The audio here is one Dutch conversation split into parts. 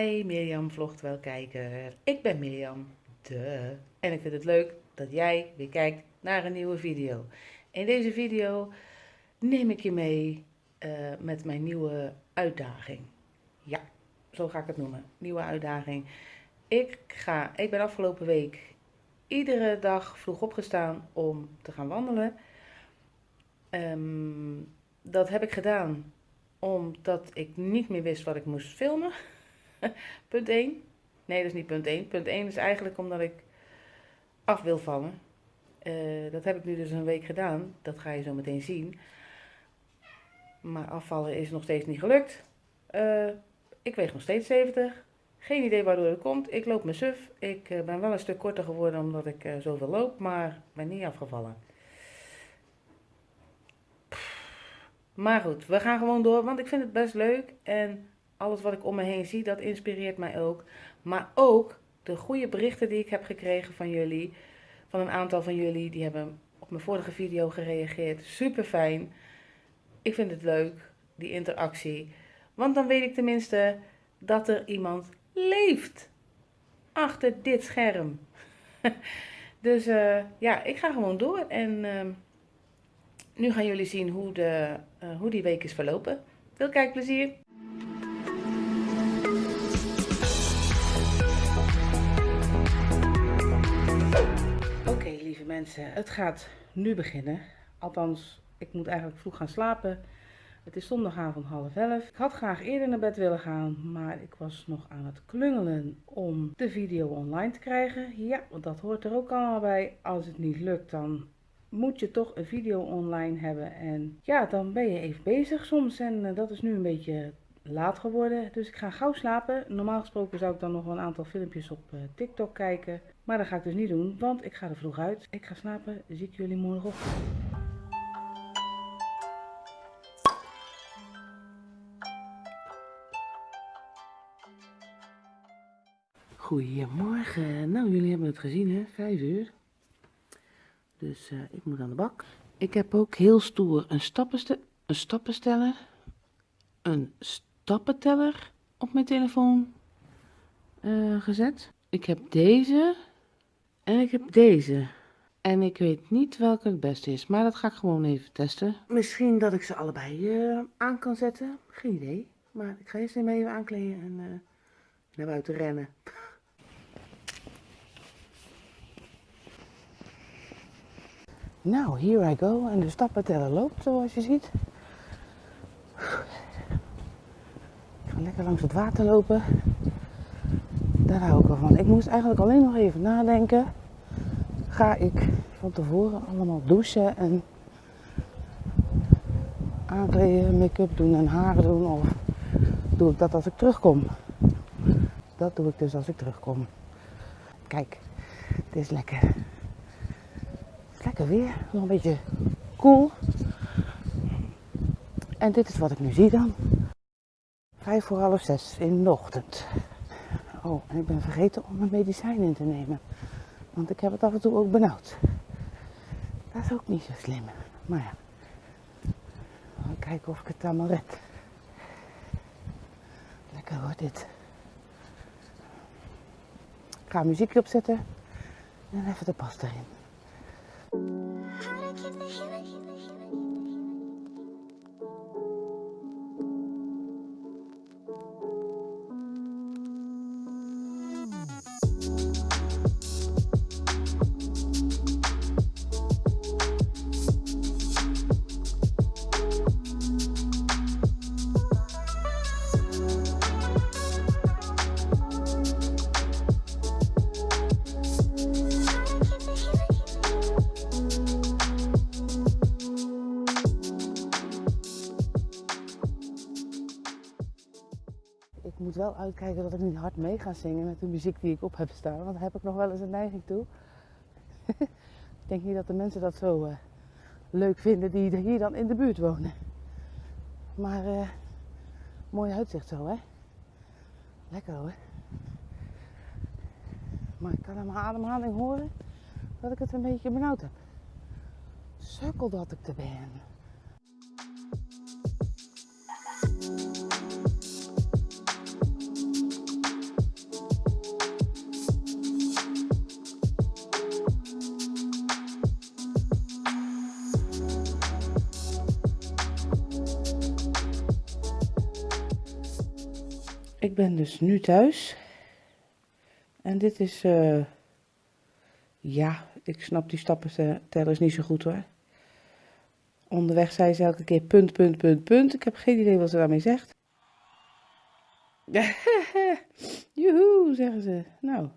Hi Mirjam vlogt wel kijker. Ik ben Mirjam, de. En ik vind het leuk dat jij weer kijkt naar een nieuwe video. In deze video neem ik je mee eh, met mijn nieuwe uitdaging. Ja, zo ga ik het noemen. Nieuwe uitdaging. Ik, ga, ik ben afgelopen week iedere dag vroeg opgestaan om te gaan wandelen. Ehm, dat heb ik gedaan omdat ik niet meer wist wat ik moest filmen. punt 1. Nee, dat is niet punt 1. Punt 1 is eigenlijk omdat ik af wil vallen. Uh, dat heb ik nu dus een week gedaan. Dat ga je zo meteen zien. Maar afvallen is nog steeds niet gelukt. Uh, ik weeg nog steeds 70. Geen idee waardoor het komt. Ik loop mijn suf. Ik uh, ben wel een stuk korter geworden omdat ik zoveel loop. Maar ben niet afgevallen. Maar goed, we gaan gewoon door, want ik vind het best leuk. En alles wat ik om me heen zie, dat inspireert mij ook. Maar ook de goede berichten die ik heb gekregen van jullie. Van een aantal van jullie, die hebben op mijn vorige video gereageerd. Super fijn. Ik vind het leuk, die interactie. Want dan weet ik tenminste dat er iemand leeft. Achter dit scherm. dus uh, ja, ik ga gewoon door. En... Uh, nu gaan jullie zien hoe, de, uh, hoe die week is verlopen. Veel kijkplezier! Mensen, het gaat nu beginnen. Althans, ik moet eigenlijk vroeg gaan slapen. Het is zondagavond half elf. Ik had graag eerder naar bed willen gaan, maar ik was nog aan het klungelen om de video online te krijgen. Ja, want dat hoort er ook allemaal bij. Als het niet lukt, dan moet je toch een video online hebben. En ja, dan ben je even bezig soms. En uh, dat is nu een beetje laat geworden. Dus ik ga gauw slapen. Normaal gesproken zou ik dan nog wel een aantal filmpjes op uh, TikTok kijken. Maar dat ga ik dus niet doen, want ik ga er vroeg uit. Ik ga slapen. Zie ik jullie morgenochtend. Goedemorgen. Nou, jullie hebben het gezien hè, 5 uur. Dus uh, ik moet aan de bak. Ik heb ook heel stoer een, stappenste een stappensteller, een stappenteller op mijn telefoon uh, gezet. Ik heb deze en ik heb deze. En ik weet niet welke het beste is, maar dat ga ik gewoon even testen. Misschien dat ik ze allebei uh, aan kan zetten. Geen idee. Maar ik ga eerst even aankleden en naar buiten rennen. Nou, here I go. En de stappenteller loopt zoals je ziet. Lekker langs het water lopen. Daar hou ik ervan. Ik moest eigenlijk alleen nog even nadenken. Ga ik van tevoren allemaal douchen en aankleden, make-up doen en haren doen? Of doe ik dat als ik terugkom? Dat doe ik dus als ik terugkom. Kijk, het is lekker lekker weer, nog een beetje koel. En dit is wat ik nu zie dan. Vijf voor half zes in de ochtend. Oh, en ik ben vergeten om mijn medicijn in te nemen. Want ik heb het af en toe ook benauwd. Dat is ook niet zo slim. Maar ja. Even kijken of ik het allemaal red. Lekker hoor dit. Ik ga muziekje opzetten. En even de pas erin. Moet wel uitkijken dat ik niet hard mee ga zingen met de muziek die ik op heb staan. Want daar heb ik nog wel eens een neiging toe. ik denk niet dat de mensen dat zo uh, leuk vinden die hier dan in de buurt wonen. Maar uh, mooi uitzicht zo, hè? Lekker hoor. Maar ik kan aan mijn ademhaling horen dat ik het een beetje benauwd heb. Sukkel dat ik er ben. Ik ben dus nu thuis. En dit is, uh, ja, ik snap die stappen tellers niet zo goed hoor. Onderweg zei ze elke keer punt, punt, punt, punt. Ik heb geen idee wat ze daarmee zegt. Joehoe, zeggen ze. Nou,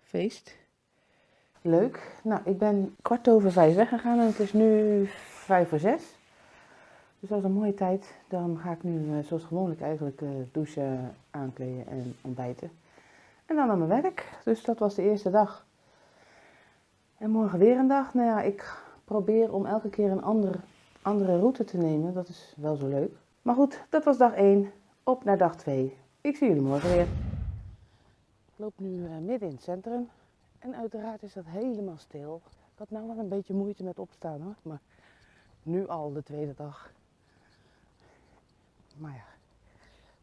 feest. Leuk. Nou, ik ben kwart over vijf weggegaan en het is nu vijf voor zes. Dus dat is een mooie tijd. Dan ga ik nu, eh, zoals gewoonlijk eigenlijk, eh, douchen, aankleden en ontbijten. En dan naar mijn werk. Dus dat was de eerste dag. En morgen weer een dag. Nou ja, ik probeer om elke keer een ander, andere route te nemen. Dat is wel zo leuk. Maar goed, dat was dag 1. Op naar dag 2. Ik zie jullie morgen weer. Ik loop nu uh, midden in het centrum. En uiteraard is dat helemaal stil. Ik had nou wel een beetje moeite met opstaan hoor. Maar nu al de tweede dag. Maar ja,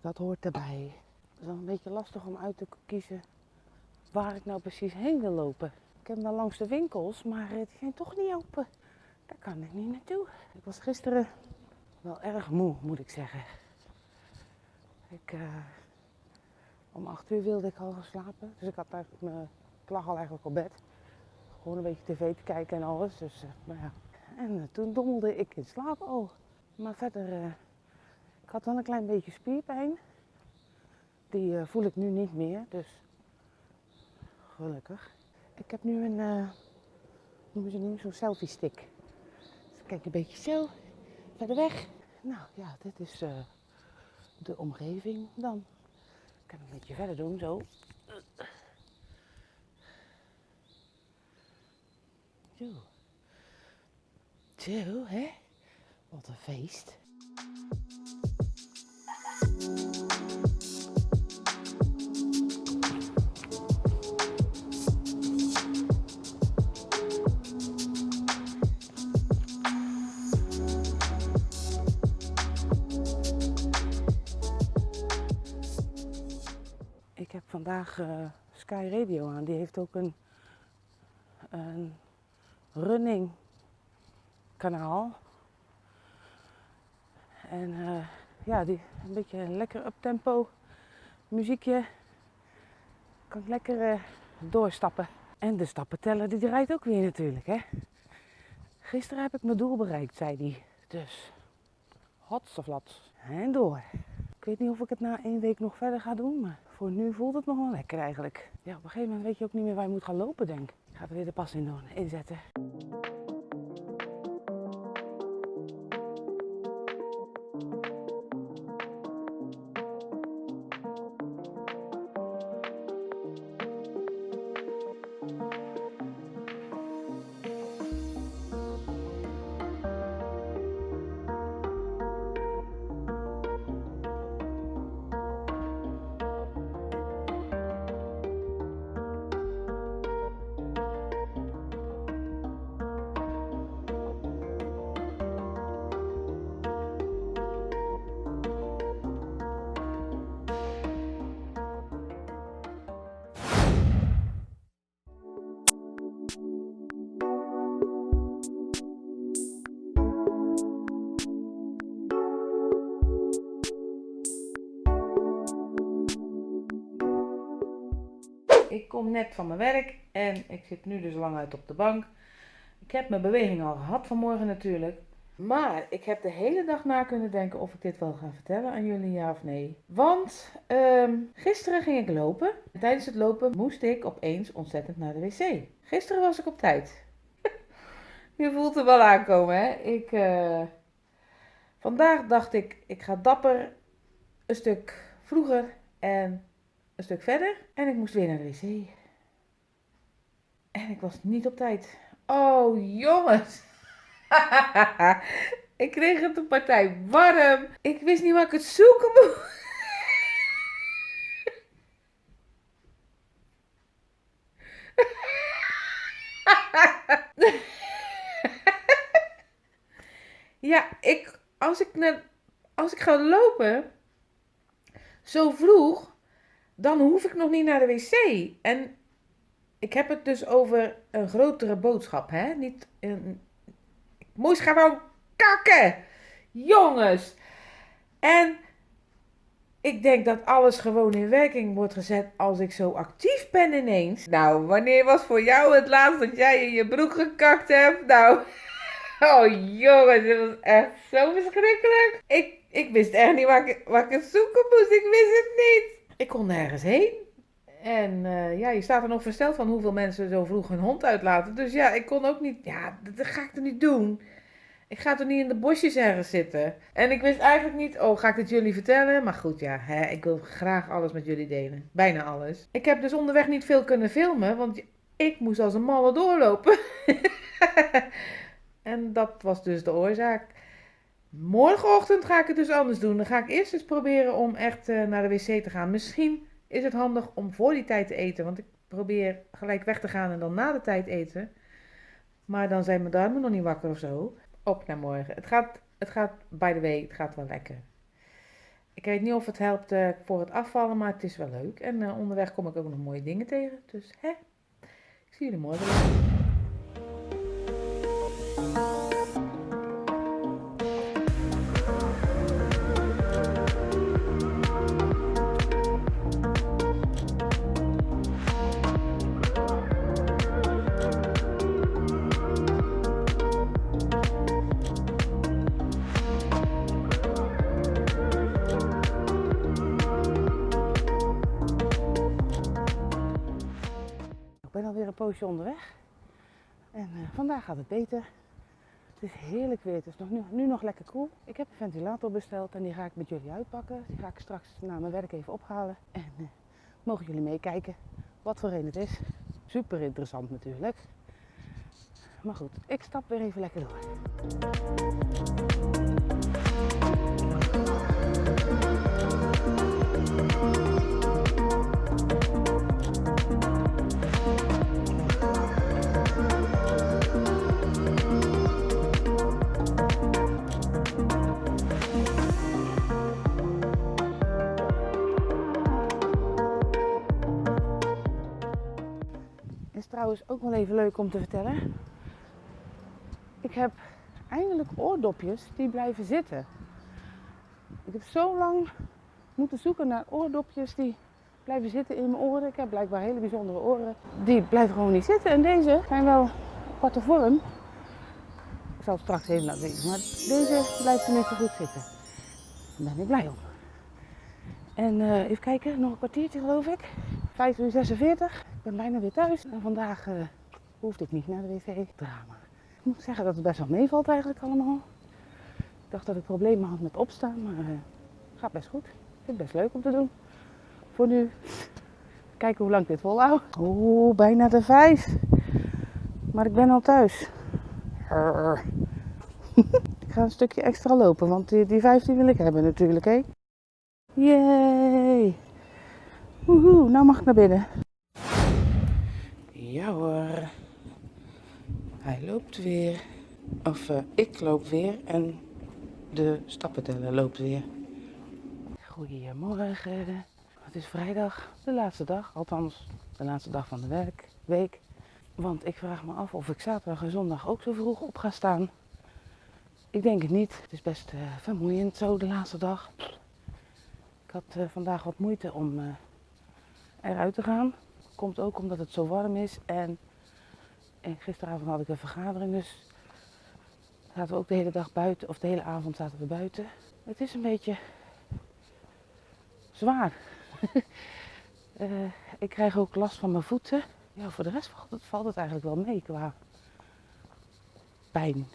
dat hoort erbij. Het is wel een beetje lastig om uit te kiezen waar ik nou precies heen wil lopen. Ik heb dan langs de winkels, maar die zijn toch niet open. Daar kan ik niet naartoe. Ik was gisteren wel erg moe, moet ik zeggen. Ik, uh, om acht uur wilde ik al gaan slapen. Dus ik, had eigenlijk me, ik lag al eigenlijk op bed. Gewoon een beetje tv te kijken en alles. Dus, uh, maar ja. En uh, toen dommelde ik in slaap al. Maar verder had wel een klein beetje spierpijn. Die uh, voel ik nu niet meer, dus gelukkig. Ik heb nu een, uh, noemen ze nu zo'n selfie stick. Dus kijk een beetje zo, verder weg. Nou ja, dit is uh, de omgeving dan. Ik kan een beetje verder doen, zo. Zo. Zo, hè? Wat een feest. Vandaag uh, Sky Radio aan. Die heeft ook een, een running kanaal. En uh, ja, die, een beetje een lekker uptempo muziekje. Kan ik lekker uh, doorstappen. En de stappenteller die draait ook weer natuurlijk. Hè? Gisteren heb ik mijn doel bereikt, zei hij. Dus, hotsoflat. En door. Ik weet niet of ik het na één week nog verder ga doen, maar voor nu voelt het nog wel lekker eigenlijk. Ja, op een gegeven moment weet je ook niet meer waar je moet gaan lopen, denk ik. Ik ga er weer de pas in doen, inzetten. Kom net van mijn werk en ik zit nu dus lang uit op de bank. Ik heb mijn beweging al gehad vanmorgen natuurlijk. Maar ik heb de hele dag na kunnen denken of ik dit wel ga vertellen aan jullie, ja of nee. Want um, gisteren ging ik lopen. Tijdens het lopen moest ik opeens ontzettend naar de wc. Gisteren was ik op tijd. Je voelt er wel aankomen, hè? Ik, uh, vandaag dacht ik, ik ga dapper een stuk vroeger en een stuk verder en ik moest weer naar de wc. En ik was niet op tijd. Oh jongens. ik kreeg het een partij warm. Ik wist niet waar ik het zoeken moest. ja, ik, als ik, naar, als ik ga lopen, zo vroeg, dan hoef ik nog niet naar de wc. En ik heb het dus over een grotere boodschap, hè? Niet een. Ik moest gewoon kakken! Jongens! En Ik denk dat alles gewoon in werking wordt gezet als ik zo actief ben ineens. Nou, wanneer was voor jou het laatst dat jij in je broek gekakt hebt? Nou, oh jongens, dit was echt zo verschrikkelijk. Ik, ik wist echt niet waar ik, waar ik zoeken moest. Ik wist het niet. Ik kon nergens heen. En eh, ja, je staat er nog versteld van hoeveel mensen zo vroeg hun hond uitlaten. Dus ja, ik kon ook niet, ja, dat ga ik er niet doen. Ik ga toch niet in de bosjes ergens zitten. En ik wist eigenlijk niet, oh, ga ik het jullie vertellen? Maar goed, ja, hè, ik wil graag alles met jullie delen. Bijna alles. Ik heb dus onderweg niet veel kunnen filmen, want ik moest als een malle doorlopen. en dat was dus de oorzaak. Morgenochtend ga ik het dus anders doen. Dan ga ik eerst eens proberen om echt uh, naar de wc te gaan. Misschien is het handig om voor die tijd te eten, want ik probeer gelijk weg te gaan en dan na de tijd eten. Maar dan zijn mijn darmen nog niet wakker of zo op naar morgen. Het gaat, het gaat, by the way, het gaat wel lekker. Ik weet niet of het helpt uh, voor het afvallen, maar het is wel leuk. En uh, onderweg kom ik ook nog mooie dingen tegen. Dus hè, ik zie jullie morgen. Een poosje onderweg. En uh, vandaag gaat het beter. Het is heerlijk weer. Het is nog, nu, nu, nog lekker koel. Ik heb een ventilator besteld en die ga ik met jullie uitpakken. Die ga ik straks na mijn werk even ophalen. En uh, mogen jullie meekijken wat voor een het is. Super interessant natuurlijk. Maar goed, ik stap weer even lekker door. Trouwens ook wel even leuk om te vertellen. Ik heb eindelijk oordopjes die blijven zitten. Ik heb zo lang moeten zoeken naar oordopjes die blijven zitten in mijn oren. Ik heb blijkbaar hele bijzondere oren. Die blijven gewoon niet zitten. En deze zijn wel aparte vorm. Ik zal het straks even laten zien. Maar deze blijft tenminste goed zitten. Daar ben ik blij om. En uh, even kijken, nog een kwartiertje geloof ik. 5 uur 46 ben bijna weer thuis. En vandaag uh, hoefde ik niet naar de wc. Drama. Ik moet zeggen dat het best wel meevalt eigenlijk allemaal. Ik dacht dat ik problemen had met opstaan, maar uh, gaat best goed. Ik vind het best leuk om te doen. Voor nu. Kijken hoe lang ik dit volhoud. Oeh, bijna de vijf. Maar ik ben al thuis. ik ga een stukje extra lopen, want die, die vijf die wil ik hebben natuurlijk, hè. Yay! Woehoe, nou mag ik naar binnen. Ja hoor. Hij loopt weer. Of uh, ik loop weer en de stappenteller loopt weer. Goedemorgen. Het is vrijdag, de laatste dag. Althans, de laatste dag van de werkweek. Want ik vraag me af of ik zaterdag en zondag ook zo vroeg op ga staan. Ik denk het niet. Het is best uh, vermoeiend zo de laatste dag. Ik had uh, vandaag wat moeite om eruit te gaan. Komt ook omdat het zo warm is. En, en gisteravond had ik een vergadering, dus zaten we ook de hele dag buiten, of de hele avond zaten we buiten. Het is een beetje zwaar. uh, ik krijg ook last van mijn voeten. Ja, voor de rest valt het, valt het eigenlijk wel mee qua pijn.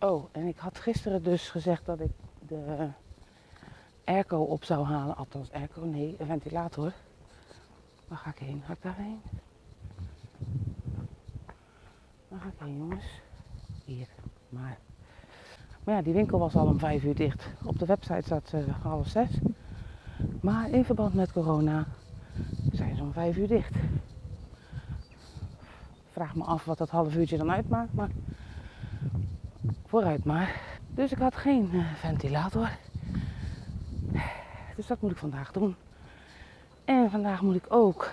Oh, en ik had gisteren dus gezegd dat ik de airco op zou halen. Althans, airco, nee, een ventilator. Waar ga ik heen? Ga ik daarheen? Waar ga ik heen, jongens? Hier. Maar. Maar ja, die winkel was al om vijf uur dicht. Op de website staat uh, half zes. Maar in verband met corona zijn ze om vijf uur dicht. Vraag me af wat dat half uurtje dan uitmaakt, maar vooruit maar. Dus ik had geen uh, ventilator. Dus dat moet ik vandaag doen. En vandaag moet ik ook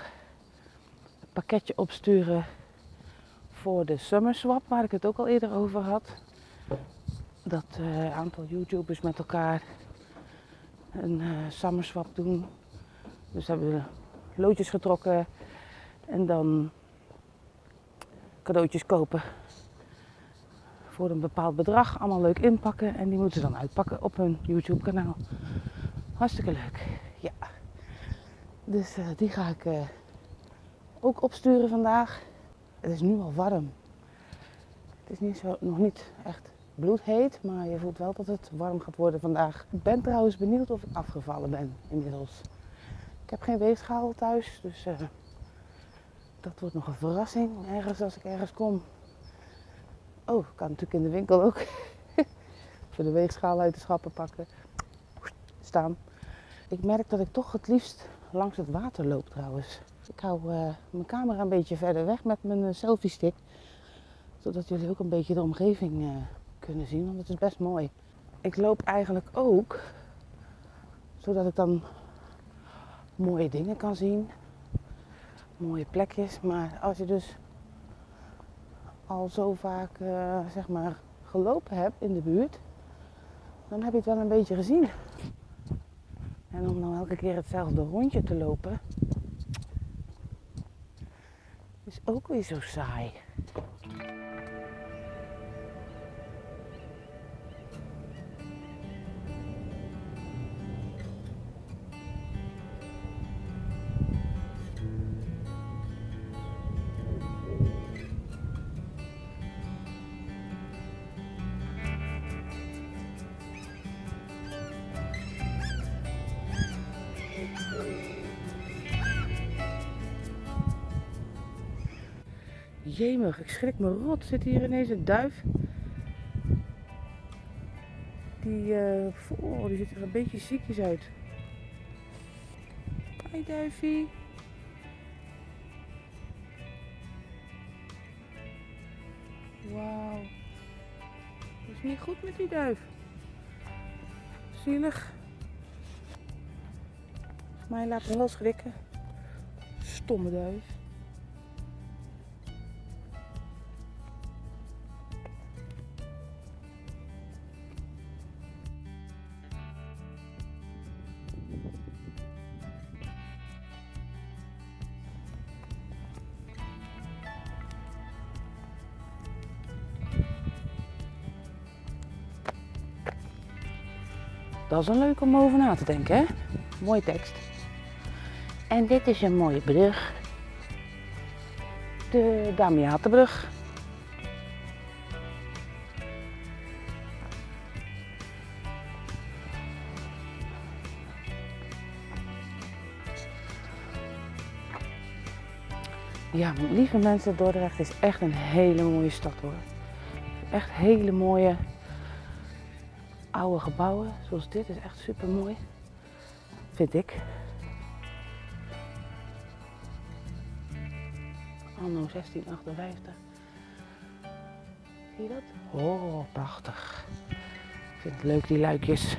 het pakketje opsturen voor de Summer Swap, waar ik het ook al eerder over had. Dat uh, aantal YouTubers met elkaar een uh, summer swap doen. Dus hebben we loodjes getrokken en dan cadeautjes kopen voor een bepaald bedrag. Allemaal leuk inpakken en die moeten ze dan uitpakken op hun YouTube kanaal. Hartstikke leuk. Ja. Dus uh, die ga ik uh, ook opsturen vandaag. Het is nu al warm. Het is niet zo, nog niet echt bloedheet, maar je voelt wel dat het warm gaat worden vandaag. Ik ben trouwens benieuwd of ik afgevallen ben inmiddels. Ik heb geen weegschaal thuis, dus uh, dat wordt nog een verrassing. Ergens als ik ergens kom. Oh, kan natuurlijk in de winkel ook. Voor de weegschaal uit de schappen pakken. Staan. Ik merk dat ik toch het liefst langs het water loop trouwens. Ik hou uh, mijn camera een beetje verder weg met mijn uh, selfie stick. Zodat jullie ook een beetje de omgeving uh, kunnen zien, want het is best mooi. Ik loop eigenlijk ook zodat ik dan mooie dingen kan zien. Mooie plekjes. Maar als je dus al zo vaak zeg maar gelopen hebt in de buurt, dan heb je het wel een beetje gezien. En om nou elke keer hetzelfde rondje te lopen, is ook weer zo saai. Jemig, ik schrik me rot. Zit hier ineens een duif. Die, uh, oh, die ziet er een beetje ziekjes uit. Hoi duifie. Wauw. Het is niet goed met die duif. Zielig. Maar laat hem wel schrikken. Stomme duif. Dat is een leuk om over na te denken, hè? Mooie tekst. En dit is een mooie brug. De Damiatenbrug. Ja, lieve mensen, Dordrecht is echt een hele mooie stad hoor. Echt hele mooie oude gebouwen zoals dit is echt super mooi. Vind ik. Anno 1658. Zie je dat? Oh, prachtig. Ik vind het leuk die luikjes.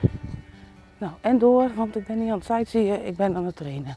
Nou, en door, want ik ben niet aan het sightseeën, ik ben aan het trainen.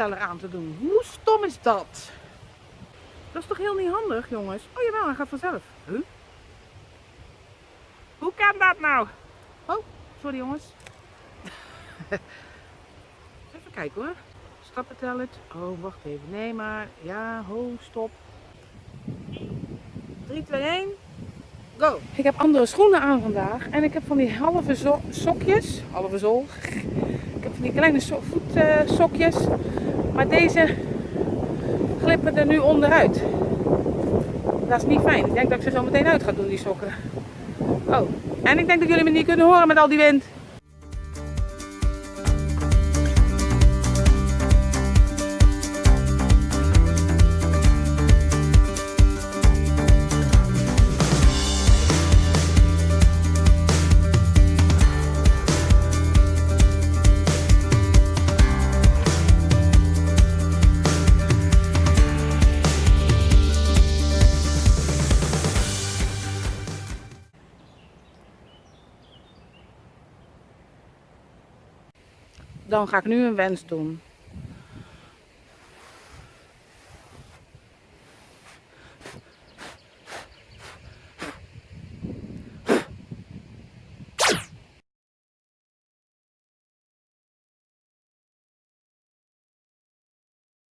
aan te doen. Hoe stom is dat? Dat is toch heel niet handig, jongens? Oh jawel, hij gaat vanzelf. Huh? Hoe kan dat nou? Oh, sorry jongens. even kijken hoor. Stappenteller. Oh, wacht even. Nee, maar ja, ho, stop. 3, 2, 1. Go. Ik heb andere schoenen aan vandaag en ik heb van die halve sokjes, halve zool. Ik heb van die kleine so voetsokjes, maar deze glippen er nu onderuit. Dat is niet fijn. Ik denk dat ik ze zo meteen uit ga doen, die sokken. Oh, en ik denk dat jullie me niet kunnen horen met al die wind. Dan ga ik nu een wens doen.